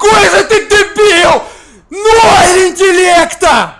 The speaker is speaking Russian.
Какой же ты дебил! Ноль интеллекта!